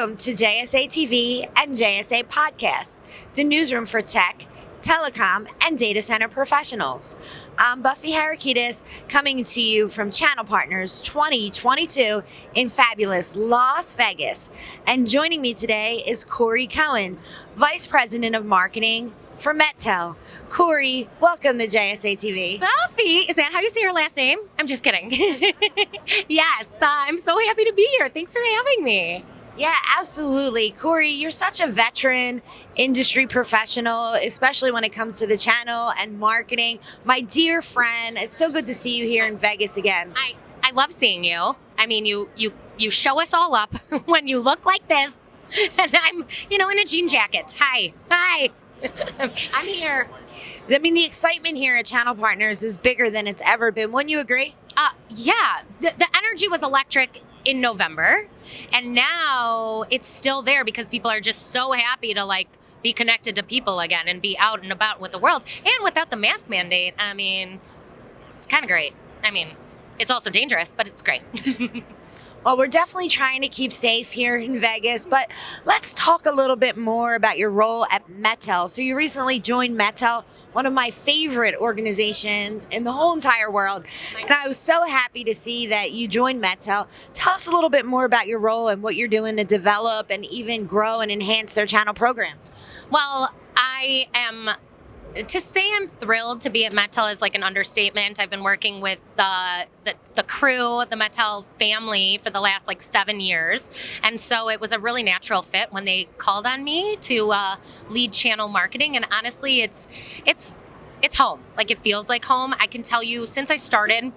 Welcome to JSA TV and JSA Podcast, the newsroom for tech, telecom, and data center professionals. I'm Buffy Harakidas coming to you from Channel Partners 2022 in fabulous Las Vegas. And joining me today is Corey Cohen, Vice President of Marketing for MetTel. Corey, welcome to JSA TV. Buffy, is that how you say your last name? I'm just kidding. yes, uh, I'm so happy to be here. Thanks for having me. Yeah, absolutely. Corey, you're such a veteran industry professional, especially when it comes to the channel and marketing. My dear friend, it's so good to see you here in Vegas again. I, I love seeing you. I mean, you you you show us all up when you look like this. And I'm, you know, in a jean jacket. Hi. Hi. I'm here. I mean, the excitement here at Channel Partners is bigger than it's ever been. Wouldn't you agree? Uh, yeah, the, the energy was electric in November, and now it's still there because people are just so happy to like be connected to people again and be out and about with the world. And without the mask mandate, I mean, it's kind of great. I mean, it's also dangerous, but it's great. Well, we're definitely trying to keep safe here in Vegas, but let's talk a little bit more about your role at MetTel. So you recently joined MetTel, one of my favorite organizations in the whole entire world. And I was so happy to see that you joined MetTel. Tell us a little bit more about your role and what you're doing to develop and even grow and enhance their channel program. Well, I am to say I'm thrilled to be at MetTel is like an understatement. I've been working with the, the, the crew, the MetTel family for the last like seven years, and so it was a really natural fit when they called on me to uh, lead channel marketing. And honestly, it's it's it's home. Like it feels like home. I can tell you since I started,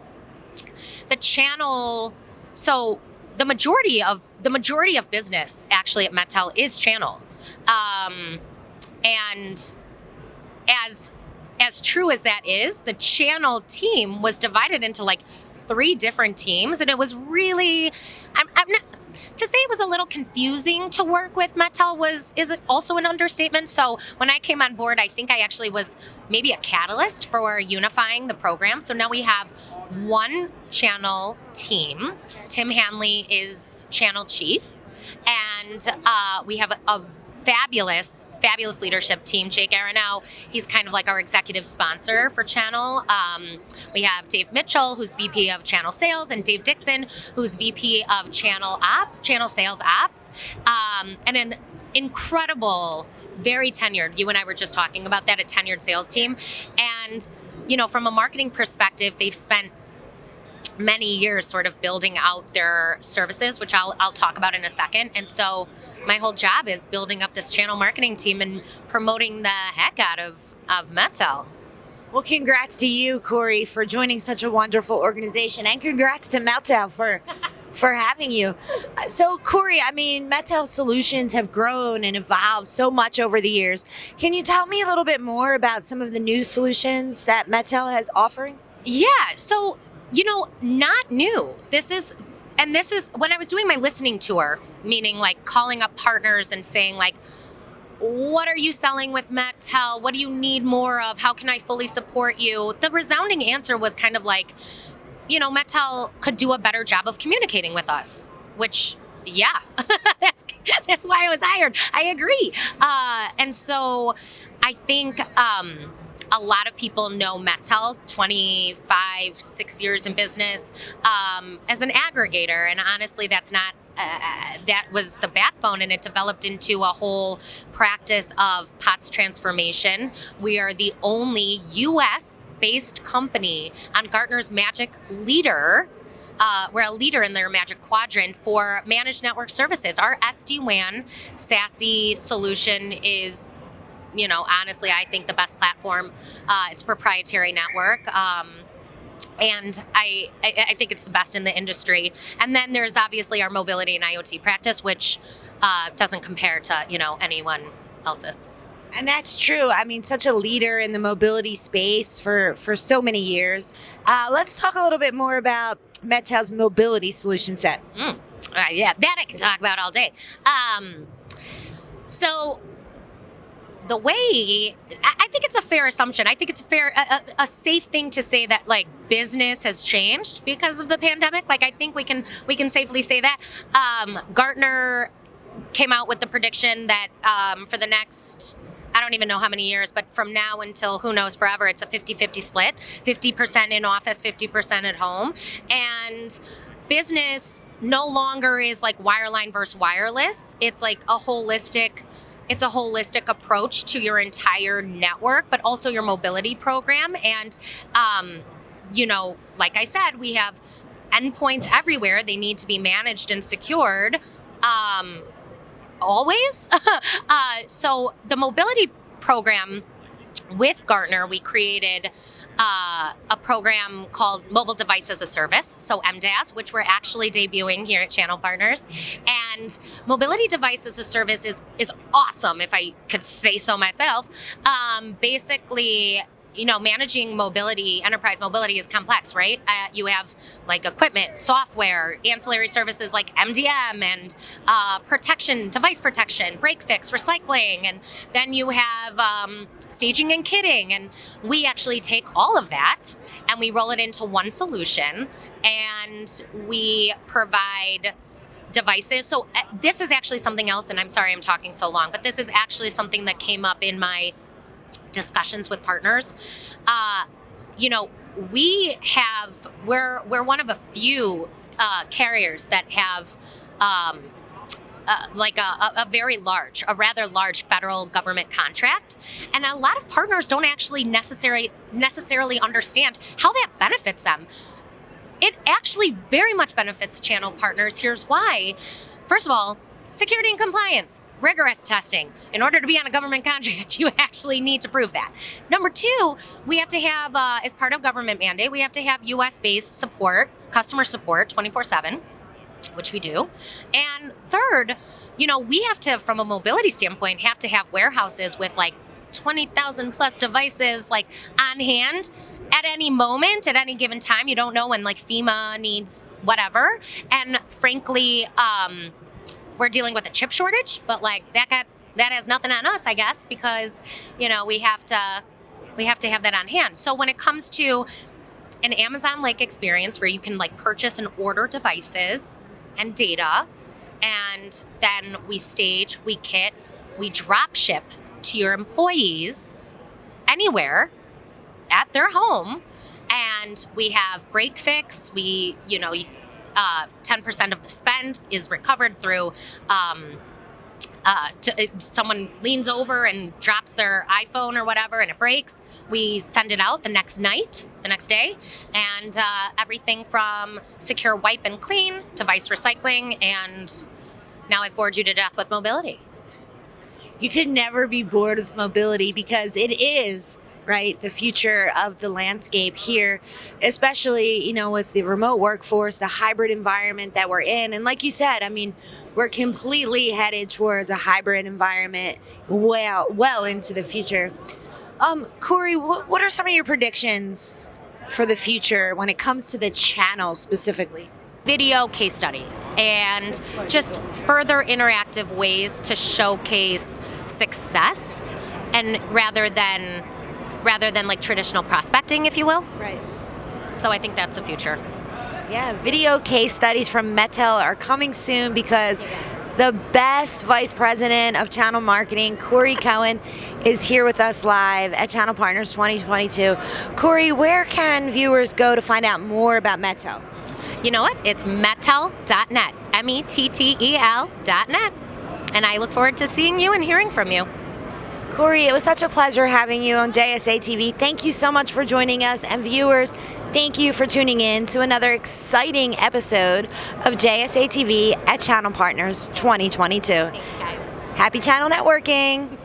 the channel. So the majority of the majority of business actually at MetTel is channel, um, and as as true as that is, the channel team was divided into like three different teams, and it was really, I'm, I'm not, to say it was a little confusing to work with MetTel was is also an understatement. So when I came on board, I think I actually was maybe a catalyst for unifying the program. So now we have one channel team. Tim Hanley is channel chief, and uh, we have a, a fabulous, fabulous leadership team. Jake Aronow, he's kind of like our executive sponsor for Channel. Um, we have Dave Mitchell, who's VP of Channel Sales, and Dave Dixon, who's VP of Channel Ops, Channel Sales Ops, um, and an incredible, very tenured. You and I were just talking about that, a tenured sales team, and you know, from a marketing perspective, they've spent many years sort of building out their services, which I'll, I'll talk about in a second. And so my whole job is building up this channel marketing team and promoting the heck out of, of MetTel. Well, congrats to you, Corey, for joining such a wonderful organization, and congrats to MetTel for for having you. So, Corey, I mean, MetTel Solutions have grown and evolved so much over the years. Can you tell me a little bit more about some of the new solutions that MetTel has offering? Yeah. So, you know, not new. This is and this is when I was doing my listening tour, meaning like calling up partners and saying like what are you selling with MetTel? What do you need more of? How can I fully support you? The resounding answer was kind of like, you know, MetTel could do a better job of communicating with us, which yeah, that's that's why I was hired. I agree. Uh, and so I think um, a lot of people know MetTel, 25, six years in business, um, as an aggregator. And honestly, that's not uh, that was the backbone and it developed into a whole practice of POTS transformation. We are the only US based company on Gartner's Magic Leader. Uh, we're a leader in their Magic Quadrant for managed network services. Our SD WAN SASE solution is you know, honestly, I think the best platform. Uh, it's proprietary network. Um, and I, I, think it's the best in the industry. And then there's obviously our mobility and IoT practice, which uh, doesn't compare to you know anyone else's. And that's true. I mean, such a leader in the mobility space for for so many years. Uh, let's talk a little bit more about MetTel's mobility solution set. Mm. Uh, yeah, that I can talk about all day. Um, so the way I think it's a fair assumption. I think it's a fair, a, a, safe thing to say that like business has changed because of the pandemic. Like I think we can we can safely say that. Um, Gartner came out with the prediction that um, for the next I don't even know how many years, but from now until who knows forever, it's a 50 50 split 50% in office, 50% at home. And business no longer is like wireline versus wireless, it's like a holistic it's a holistic approach to your entire network, but also your mobility program. And, um, you know, like I said, we have endpoints everywhere. They need to be managed and secured. Um, always. uh, so the mobility program with Gartner, we created uh, a program called Mobile Device as a Service, so MDaaS, which we're actually debuting here at Channel Partners. And Mobility Device as a Service is is awesome, if I could say so myself. Um, basically, you know, managing mobility, enterprise mobility is complex, right? Uh, you have like equipment, software, ancillary services like MDM and uh, protection, device protection, break fix, recycling, and then you have um, staging and kitting. And we actually take all of that and we roll it into one solution and we provide devices. So uh, this is actually something else, and I'm sorry I'm talking so long, but this is actually something that came up in my discussions with partners. Uh, you know, we have we're we're one of a few uh, carriers that have. Um, uh, like a, a, very large, a rather large federal government contract, and a lot of partners don't actually necessarily necessarily understand how that benefits them. It actually very much benefits channel partners. Here's why: first of all, security and compliance rigorous testing. In order to be on a government contract, you actually need to prove that. Number two, we have to have, uh, as part of government mandate, we have to have US based support, customer support 24 7, which we do. And third, you know, we have to, from a mobility standpoint, have to have warehouses with like 20,000 plus devices like on hand at any moment, at any given time. You don't know when like FEMA needs whatever. And frankly, um, we're dealing with a chip shortage, but like that got that has nothing on us, I guess, because you know we have to we have to have that on hand. So when it comes to an Amazon like experience where you can like purchase and order devices and data, and then we stage, we kit, we drop ship to your employees anywhere at their home and we have break fix we you know uh, 10% of the spend is recovered through. Um, uh, to, someone leans over and drops their iPhone or whatever and it breaks, we send it out the next night, the next day, and uh, everything from secure wipe and clean, device recycling, and now I've bored you to death with mobility. You could never be bored with mobility because it is right? The future of the landscape here, especially, you know, with the remote workforce, the hybrid environment that we're in. And like you said, I mean, we're completely headed towards a hybrid environment well, well into the future. Um, Corey, what, what are some of your predictions for the future when it comes to the channel specifically? video case studies and just further interactive ways to showcase success and rather than rather than like traditional prospecting, if you will. Right. So I think that's the future. Yeah, video case studies from MetTel are coming soon because the best vice president of channel marketing, Corey Cohen, is here with us live at Channel Partners 2022. Corey, where can viewers go to find out more about MetTel? You know what? It's mettel.net, M E T T E L.net. And I look forward to seeing you and hearing from you. Corey, it was such a pleasure having you on JSA TV. Thank you so much for joining us. And viewers, thank you for tuning in to another exciting episode of JSA TV at Channel Partners 2022. Happy channel networking.